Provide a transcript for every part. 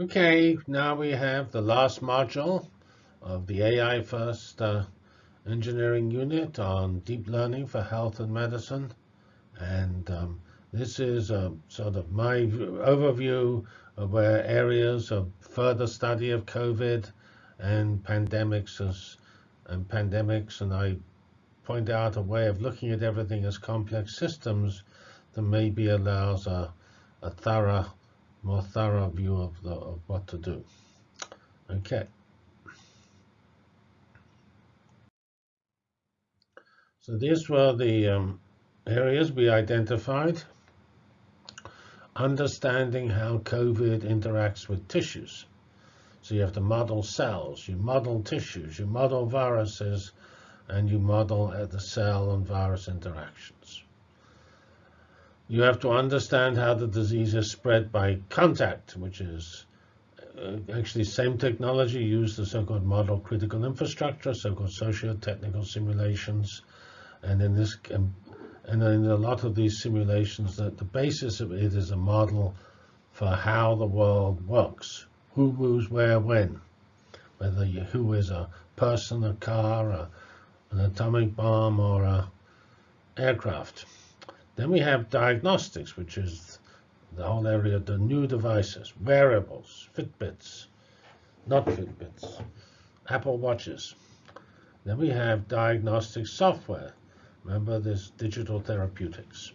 Okay, now we have the last module of the AI First uh, engineering unit on deep learning for health and medicine. And um, this is uh, sort of my overview of where areas of further study of COVID and pandemics as, and pandemics, and I point out a way of looking at everything as complex systems that maybe allows a, a thorough more thorough view of, the, of what to do. Okay. So these were the um, areas we identified. Understanding how COVID interacts with tissues. So you have to model cells, you model tissues, you model viruses, and you model the cell and virus interactions. You have to understand how the disease is spread by contact, which is uh, actually same technology used the so-called model critical infrastructure, so-called socio-technical simulations. And in this, um, and in a lot of these simulations, that the basis of it is a model for how the world works, who moves where, when, whether you, who is a person, a car, a, an atomic bomb, or a aircraft. Then we have diagnostics, which is the whole area of the new devices, wearables, Fitbits, not Fitbits, Apple Watches. Then we have diagnostic software. Remember this digital therapeutics.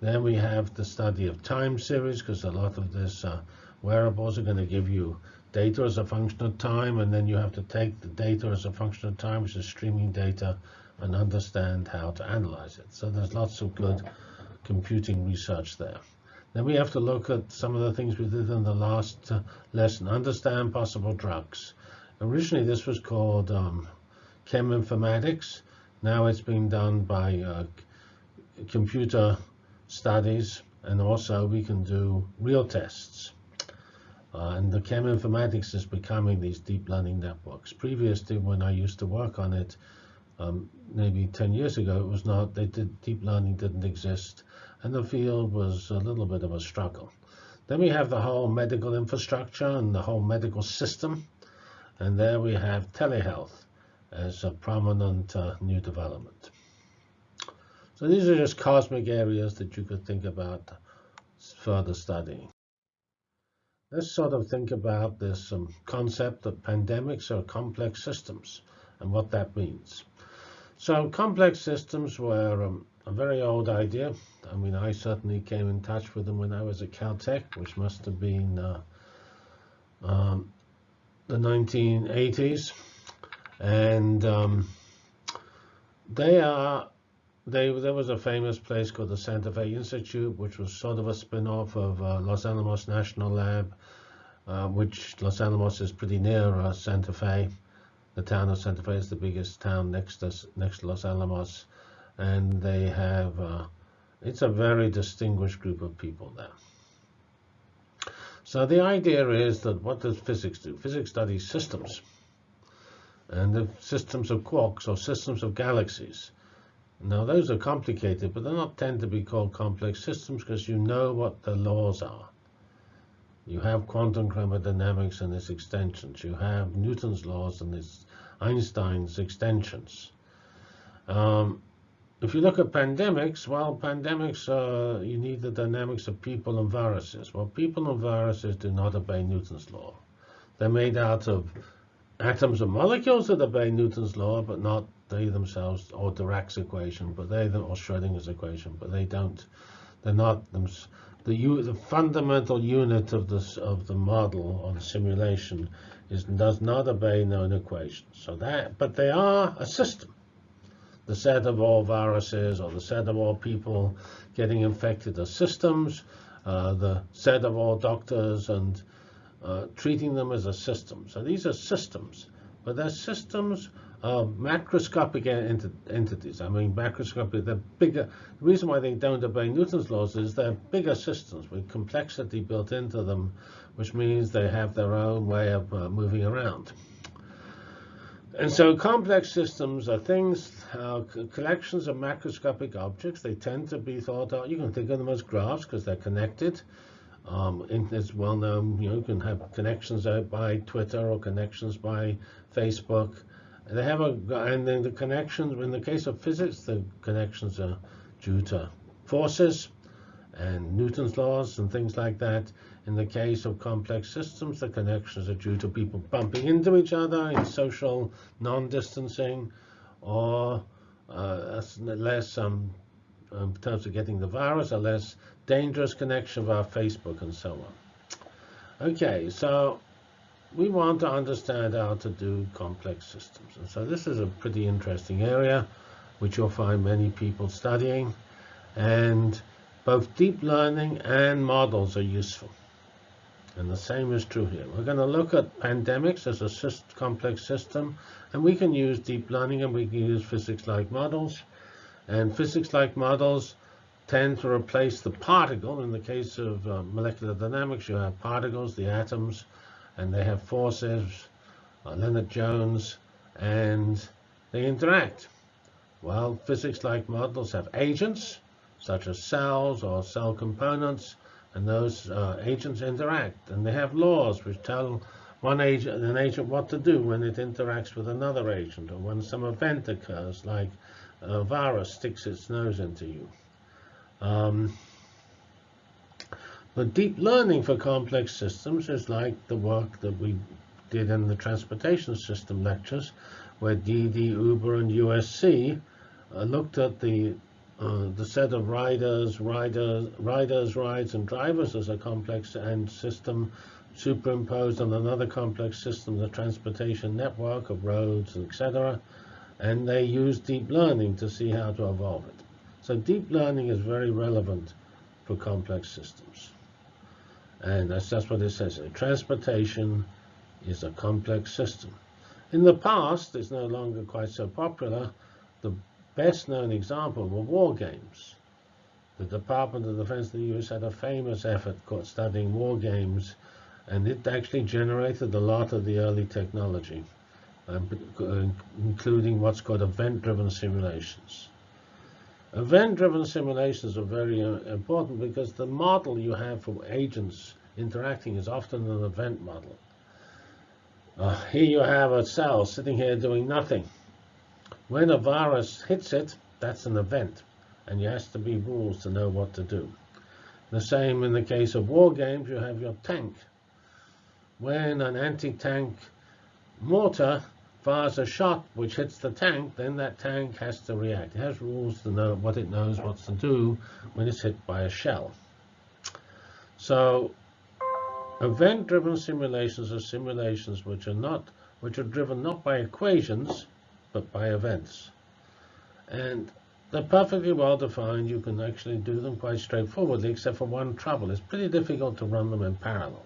Then we have the study of time series, because a lot of this uh, wearables are going to give you data as a function of time, and then you have to take the data as a function of time, which is streaming data, and understand how to analyze it. So there's lots of good computing research there. Then we have to look at some of the things we did in the last uh, lesson, understand possible drugs. Originally, this was called um, chem informatics. Now it's being done by uh, computer studies, and also we can do real tests. Uh, and the chem informatics is becoming these deep learning networks. Previously, when I used to work on it, um, maybe 10 years ago, it was not, they did, deep learning didn't exist, and the field was a little bit of a struggle. Then we have the whole medical infrastructure and the whole medical system, and there we have telehealth as a prominent uh, new development. So these are just cosmic areas that you could think about further studying. Let's sort of think about this um, concept that pandemics are complex systems and what that means. So complex systems were um, a very old idea. I mean, I certainly came in touch with them when I was at Caltech, which must have been uh, um, the 1980s. And um, they are, they, there was a famous place called the Santa Fe Institute, which was sort of a spin-off of uh, Los Alamos National Lab, uh, which Los Alamos is pretty near uh, Santa Fe. The town of Santa Fe is the biggest town next to, next to Los Alamos, and they have, uh, it's a very distinguished group of people there. So the idea is that what does physics do? Physics studies systems, and the systems of quarks or systems of galaxies. Now those are complicated, but they're not tend to be called complex systems because you know what the laws are. You have quantum chromodynamics and its extensions. You have Newton's laws and its Einstein's extensions. Um, if you look at pandemics, well, pandemics, uh, you need the dynamics of people and viruses. Well, people and viruses do not obey Newton's law. They're made out of atoms and molecules that obey Newton's law, but not they themselves, or Dirac's equation, but they, or Schrodinger's equation, but they don't, they're not them, the, the fundamental unit of this of the model the simulation is does not obey known equations. So that, but they are a system. The set of all viruses or the set of all people getting infected are systems. Uh, the set of all doctors and uh, treating them as a system. So these are systems, but they're systems uh, macroscopic ent entities. I mean, macroscopic, they're bigger. The reason why they don't obey Newton's laws is they're bigger systems with complexity built into them, which means they have their own way of uh, moving around. And so complex systems are things, uh, collections of macroscopic objects. They tend to be thought of, you can think of them as graphs because they're connected. Um, it's well known, you know, you can have connections by Twitter or connections by Facebook. They have a, and then the connections, in the case of physics, the connections are due to forces and Newton's laws and things like that. In the case of complex systems, the connections are due to people bumping into each other in social non-distancing or uh, less, um, in terms of getting the virus, a less dangerous connection via Facebook and so on. Okay, so we want to understand how to do complex systems. And so this is a pretty interesting area, which you'll find many people studying. And both deep learning and models are useful. And the same is true here. We're going to look at pandemics as a complex system, and we can use deep learning and we can use physics-like models. And physics-like models tend to replace the particle. In the case of uh, molecular dynamics, you have particles, the atoms, and they have forces, uh, Lennard-Jones, and they interact. Well, physics-like models have agents, such as cells or cell components, and those uh, agents interact. And they have laws which tell one agent, an agent what to do when it interacts with another agent, or when some event occurs, like a virus sticks its nose into you. Um, but deep learning for complex systems is like the work that we did in the transportation system lectures, where DiDi, Uber, and USC uh, looked at the uh, the set of riders, riders, riders, rides, and drivers as a complex and system superimposed on another complex system, the transportation network of roads, etc. And they use deep learning to see how to evolve it. So deep learning is very relevant for complex systems. And that's, that's what it says. Transportation is a complex system. In the past, it's no longer quite so popular. The best known example were war games. The Department of Defense of the US had a famous effort called studying war games, and it actually generated a lot of the early technology, um, including what's called event-driven simulations. Event-driven simulations are very uh, important because the model you have for agents interacting is often an event model. Uh, here you have a cell sitting here doing nothing. When a virus hits it, that's an event, and there has to be rules to know what to do. The same in the case of war games, you have your tank. When an anti-tank mortar fires a shot which hits the tank, then that tank has to react. It has rules to know what it knows what to do when it's hit by a shell. So event-driven simulations are simulations which are not which are driven not by equations but by events. And they're perfectly well defined. You can actually do them quite straightforwardly, except for one trouble. It's pretty difficult to run them in parallel.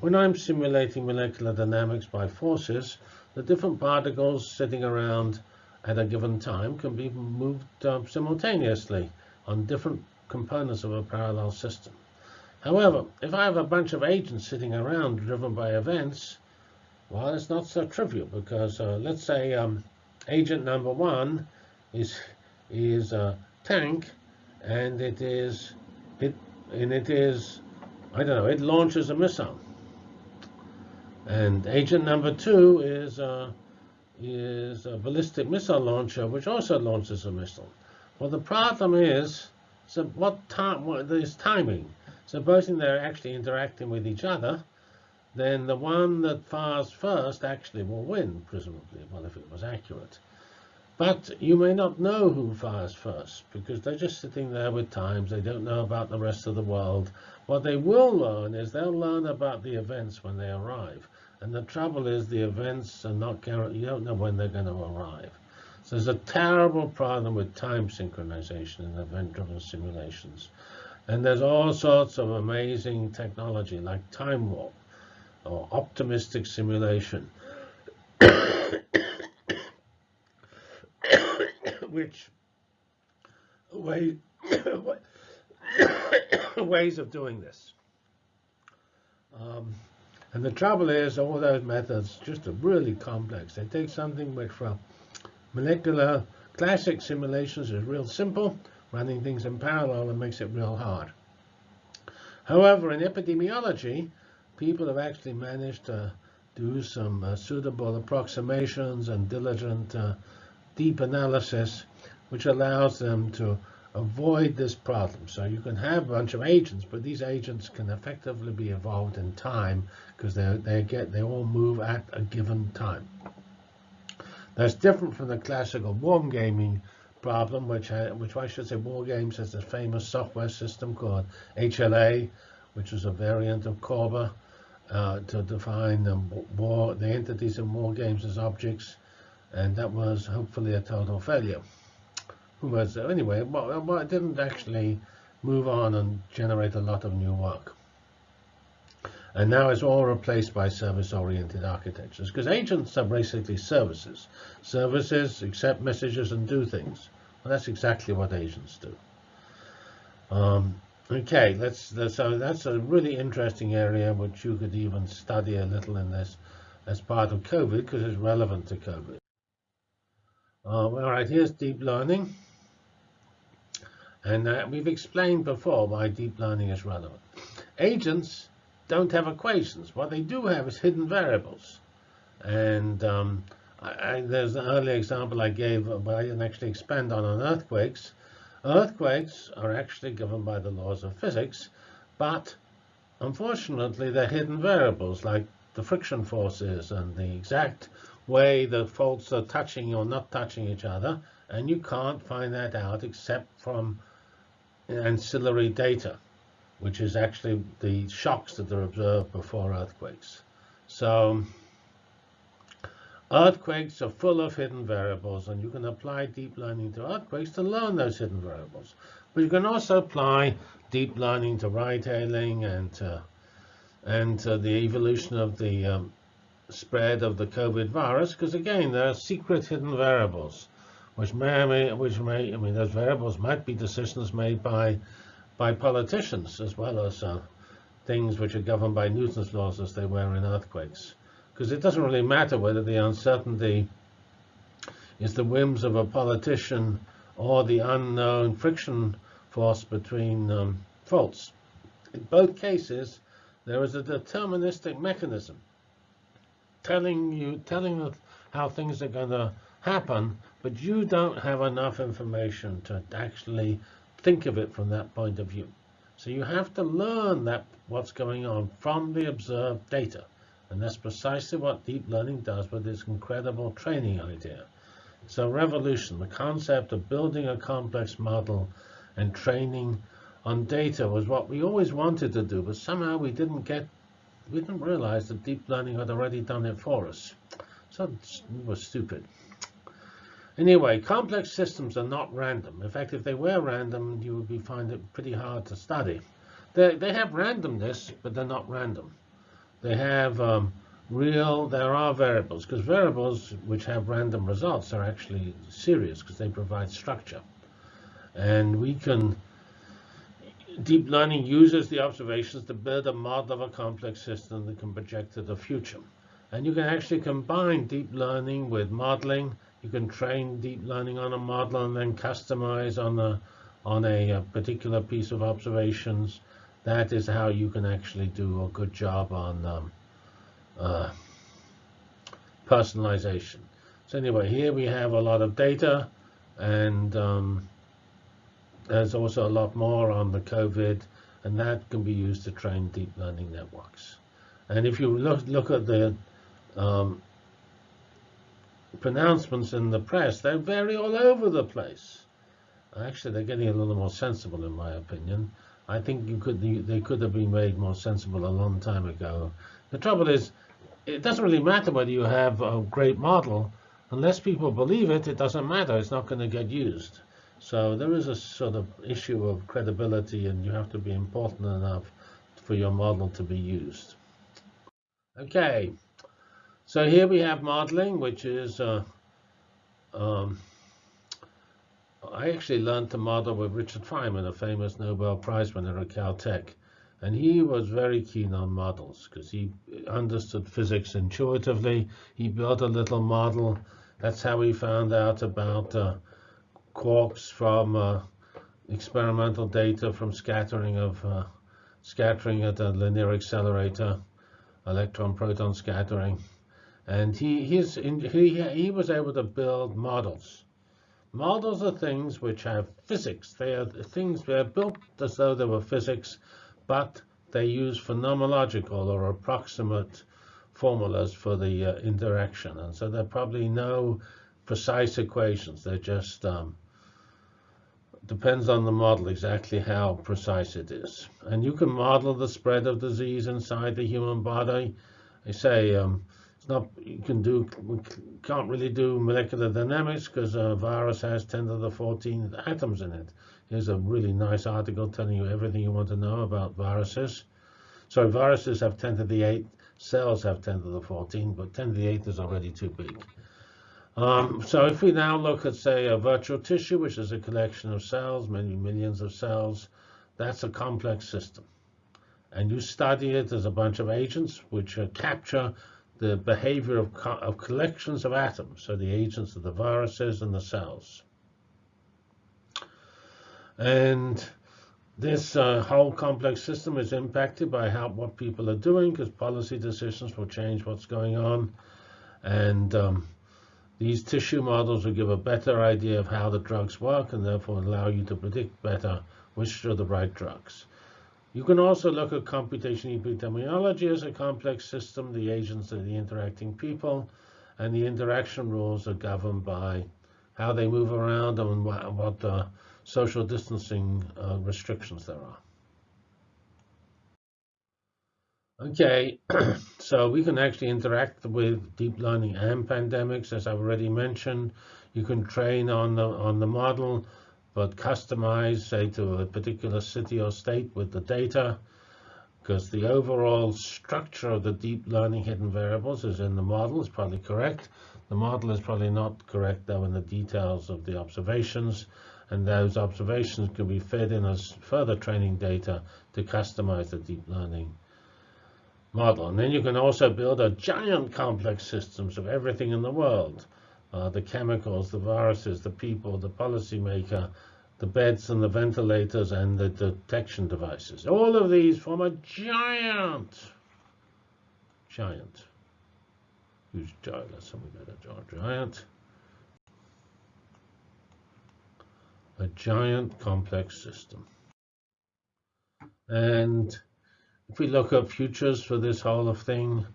When I'm simulating molecular dynamics by forces, the different particles sitting around at a given time can be moved simultaneously on different components of a parallel system. However, if I have a bunch of agents sitting around driven by events, well, it's not so trivial because uh, let's say um, agent number one is is a tank, and it is it and it is I don't know. It launches a missile, and agent number two is a, is a ballistic missile launcher, which also launches a missile. Well, the problem is so what time? What is timing? Supposing they're actually interacting with each other, then the one that fires first actually will win, presumably, well, if it was accurate. But you may not know who fires first, because they're just sitting there with times. They don't know about the rest of the world. What they will learn is they'll learn about the events when they arrive. And the trouble is the events are not guaranteed. You don't know when they're going to arrive. So there's a terrible problem with time synchronization in event-driven simulations. And there's all sorts of amazing technology like time warp or optimistic simulation, which way, ways of doing this. Um, and the trouble is, all those methods just are really complex. They take something which from molecular classic simulations is real simple, running things in parallel and makes it real hard. However, in epidemiology, people have actually managed to do some uh, suitable approximations and diligent uh, deep analysis, which allows them to avoid this problem. So you can have a bunch of agents, but these agents can effectively be evolved in time because they they get they all move at a given time. That's different from the classical warm gaming problem, which I, which I should say war games has a famous software system called HLA, which is a variant of Corba uh, to define the war the entities in war games as objects, and that was hopefully a total failure who was anyway, it didn't actually move on and generate a lot of new work. And now it's all replaced by service-oriented architectures because agents are basically services. Services accept messages and do things. Well, that's exactly what agents do. Um, okay, let's, so that's a really interesting area which you could even study a little in this as part of COVID because it's relevant to COVID. Um, all right, here's deep learning. And uh, we've explained before why deep learning is relevant. Agents don't have equations. What they do have is hidden variables. And um, I, I, there's an earlier example I gave, but I didn't actually expand on, on earthquakes. Earthquakes are actually given by the laws of physics, but unfortunately they're hidden variables like the friction forces and the exact way the faults are touching or not touching each other. And you can't find that out except from ancillary data, which is actually the shocks that are observed before earthquakes. So earthquakes are full of hidden variables, and you can apply deep learning to earthquakes to learn those hidden variables. But you can also apply deep learning to ride-hailing and to, and to the evolution of the um, spread of the COVID virus, because again, there are secret hidden variables which may, which may, I mean, those variables might be decisions made by, by politicians as well as uh, things which are governed by Newton's laws as they were in earthquakes. Because it doesn't really matter whether the uncertainty is the whims of a politician or the unknown friction force between um, faults. In both cases, there is a deterministic mechanism telling you, telling how things are going to happen, but you don't have enough information to actually think of it from that point of view. So you have to learn that what's going on from the observed data. And that's precisely what deep learning does with this incredible training idea. So revolution, the concept of building a complex model and training on data was what we always wanted to do, but somehow we didn't get, we didn't realize that deep learning had already done it for us. So it was stupid. Anyway, complex systems are not random. In fact, if they were random, you would be find it pretty hard to study. They, they have randomness, but they're not random. They have um, real, there are variables, because variables which have random results are actually serious because they provide structure. And we can, deep learning uses the observations to build a model of a complex system that can project to the future. And you can actually combine deep learning with modeling you can train deep learning on a model and then customize on a on a, a, particular piece of observations. That is how you can actually do a good job on um, uh, personalization. So anyway, here we have a lot of data, and um, there's also a lot more on the COVID, and that can be used to train deep learning networks. And if you look look at the um, pronouncements in the press, they vary all over the place. Actually, they're getting a little more sensible, in my opinion. I think you could they could have been made more sensible a long time ago. The trouble is, it doesn't really matter whether you have a great model. Unless people believe it, it doesn't matter. It's not going to get used. So there is a sort of issue of credibility, and you have to be important enough for your model to be used. Okay, so here we have modeling, which is, uh, um, I actually learned to model with Richard Feynman, a famous Nobel Prize winner at Caltech. And he was very keen on models because he understood physics intuitively. He built a little model. That's how he found out about uh, quarks from uh, experimental data from scattering of uh, scattering at a linear accelerator, electron-proton scattering. And he, he's in, he, he was able to build models. Models are things which have physics. They are things that are built as though they were physics, but they use phenomenological or approximate formulas for the uh, interaction. And so there are probably no precise equations. They're just um, depends on the model exactly how precise it is. And you can model the spread of disease inside the human body. I say um, not you can do we can't really do molecular dynamics because a virus has 10 to the 14 atoms in it. Here's a really nice article telling you everything you want to know about viruses. So viruses have 10 to the 8, cells have 10 to the 14, but 10 to the 8 is already too big. Um, so if we now look at, say, a virtual tissue, which is a collection of cells, many millions of cells, that's a complex system. And you study it as a bunch of agents which capture the behavior of, co of collections of atoms, so the agents of the viruses and the cells. And this uh, whole complex system is impacted by how what people are doing because policy decisions will change what's going on. And um, these tissue models will give a better idea of how the drugs work and therefore allow you to predict better which are the right drugs. You can also look at computational epidemiology as a complex system. The agents are the interacting people, and the interaction rules are governed by how they move around and what, uh, social distancing uh, restrictions there are. Okay, so we can actually interact with deep learning and pandemics, as I've already mentioned. You can train on the on the model, but customize, say, to a particular city or state with the data, because the overall structure of the deep learning hidden variables is in the model is probably correct. The model is probably not correct, though, in the details of the observations, and those observations can be fed in as further training data to customize the deep learning model. And then you can also build a giant complex systems of everything in the world. Uh, the chemicals, the viruses, the people, the policymaker, the beds and the ventilators and the detection devices. All of these form a giant, giant, huge giant, say we a giant, a giant complex system. And if we look at futures for this whole of thing,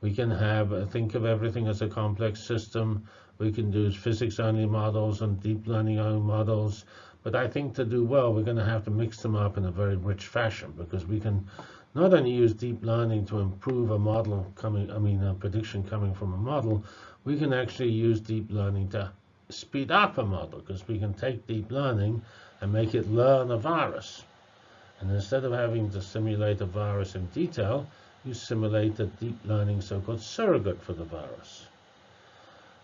we can have uh, think of everything as a complex system. We can do physics-only models and deep learning-only models. But I think to do well, we're going to have to mix them up in a very rich fashion because we can not only use deep learning to improve a model coming, I mean, a prediction coming from a model, we can actually use deep learning to speed up a model because we can take deep learning and make it learn a virus. And instead of having to simulate a virus in detail, you simulate a deep learning so-called surrogate for the virus.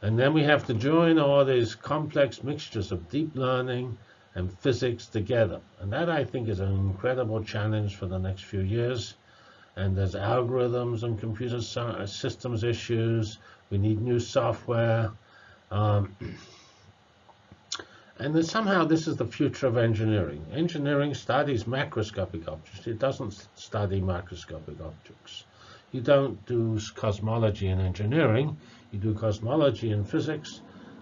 And then we have to join all these complex mixtures of deep learning and physics together. And that, I think, is an incredible challenge for the next few years. And there's algorithms and computer systems issues. We need new software. Um, and then somehow this is the future of engineering. Engineering studies macroscopic objects. It doesn't study microscopic objects. You don't do cosmology in engineering. You do cosmology in physics,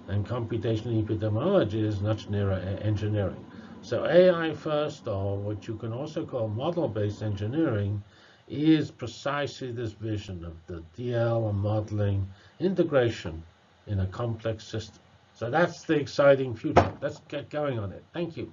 and computational epidemiology is much nearer engineering. So AI first, or what you can also call model-based engineering, is precisely this vision of the DL and modeling integration in a complex system. So that's the exciting future. Let's get going on it. Thank you.